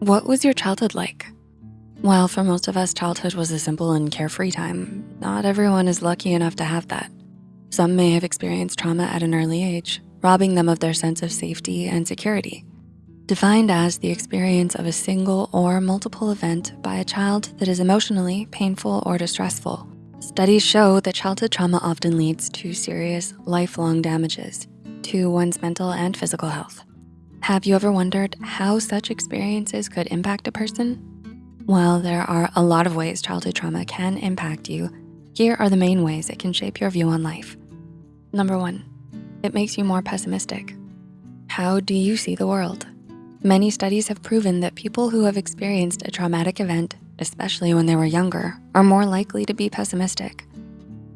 What was your childhood like? While for most of us, childhood was a simple and carefree time, not everyone is lucky enough to have that. Some may have experienced trauma at an early age, robbing them of their sense of safety and security. Defined as the experience of a single or multiple event by a child that is emotionally painful or distressful. Studies show that childhood trauma often leads to serious lifelong damages to one's mental and physical health. Have you ever wondered how such experiences could impact a person? While there are a lot of ways childhood trauma can impact you, here are the main ways it can shape your view on life. Number one, it makes you more pessimistic. How do you see the world? Many studies have proven that people who have experienced a traumatic event, especially when they were younger, are more likely to be pessimistic.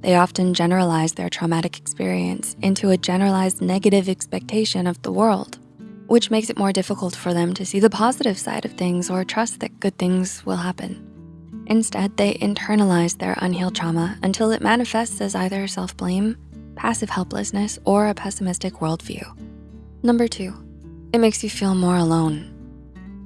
They often generalize their traumatic experience into a generalized negative expectation of the world which makes it more difficult for them to see the positive side of things or trust that good things will happen. Instead, they internalize their unhealed trauma until it manifests as either self-blame, passive helplessness, or a pessimistic worldview. Number two, it makes you feel more alone.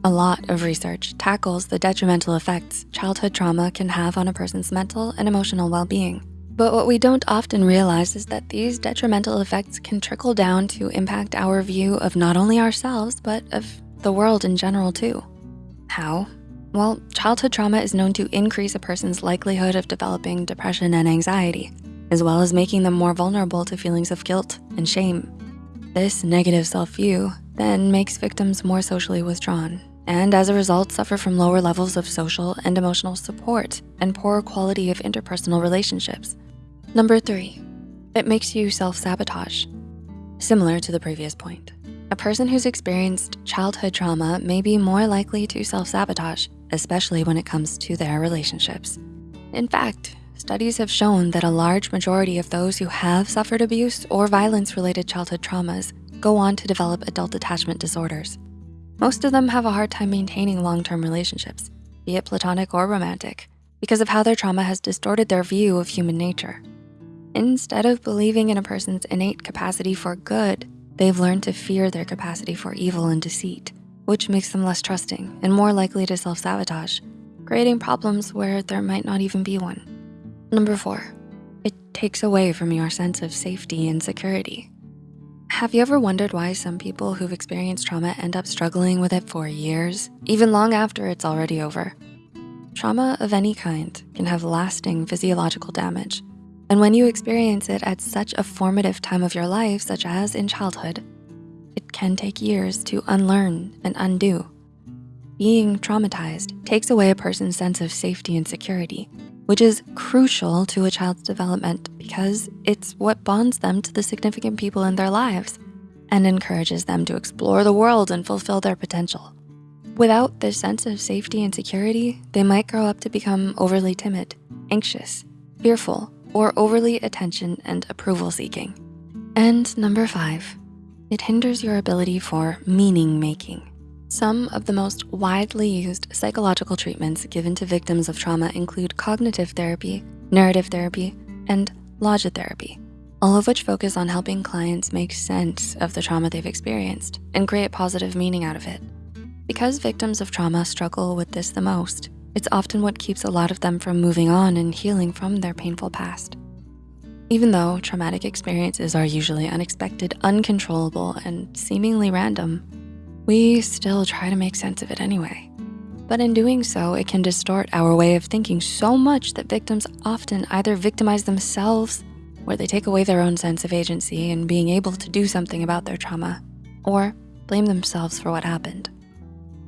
A lot of research tackles the detrimental effects childhood trauma can have on a person's mental and emotional well-being. But what we don't often realize is that these detrimental effects can trickle down to impact our view of not only ourselves, but of the world in general too. How? Well, childhood trauma is known to increase a person's likelihood of developing depression and anxiety, as well as making them more vulnerable to feelings of guilt and shame. This negative self-view then makes victims more socially withdrawn and as a result suffer from lower levels of social and emotional support and poorer quality of interpersonal relationships. Number three, it makes you self-sabotage. Similar to the previous point, a person who's experienced childhood trauma may be more likely to self-sabotage, especially when it comes to their relationships. In fact, studies have shown that a large majority of those who have suffered abuse or violence-related childhood traumas go on to develop adult attachment disorders. Most of them have a hard time maintaining long-term relationships, be it platonic or romantic, because of how their trauma has distorted their view of human nature. Instead of believing in a person's innate capacity for good, they've learned to fear their capacity for evil and deceit, which makes them less trusting and more likely to self-sabotage, creating problems where there might not even be one. Number four, it takes away from your sense of safety and security. Have you ever wondered why some people who've experienced trauma end up struggling with it for years, even long after it's already over? Trauma of any kind can have lasting physiological damage and when you experience it at such a formative time of your life, such as in childhood, it can take years to unlearn and undo. Being traumatized takes away a person's sense of safety and security, which is crucial to a child's development because it's what bonds them to the significant people in their lives and encourages them to explore the world and fulfill their potential. Without this sense of safety and security, they might grow up to become overly timid, anxious, fearful, or overly attention and approval seeking. And number five, it hinders your ability for meaning making. Some of the most widely used psychological treatments given to victims of trauma include cognitive therapy, narrative therapy, and logotherapy, all of which focus on helping clients make sense of the trauma they've experienced and create positive meaning out of it. Because victims of trauma struggle with this the most, it's often what keeps a lot of them from moving on and healing from their painful past. Even though traumatic experiences are usually unexpected, uncontrollable, and seemingly random, we still try to make sense of it anyway. But in doing so, it can distort our way of thinking so much that victims often either victimize themselves, where they take away their own sense of agency and being able to do something about their trauma, or blame themselves for what happened.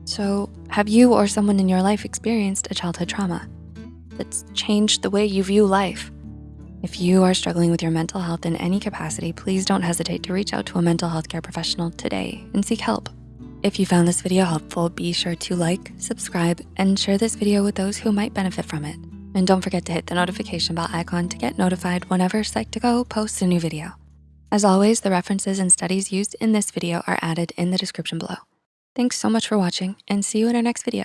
So have you or someone in your life experienced a childhood trauma that's changed the way you view life? If you are struggling with your mental health in any capacity, please don't hesitate to reach out to a mental health care professional today and seek help. If you found this video helpful, be sure to like, subscribe, and share this video with those who might benefit from it. And don't forget to hit the notification bell icon to get notified whenever Psych2Go posts a new video. As always, the references and studies used in this video are added in the description below. Thanks so much for watching and see you in our next video.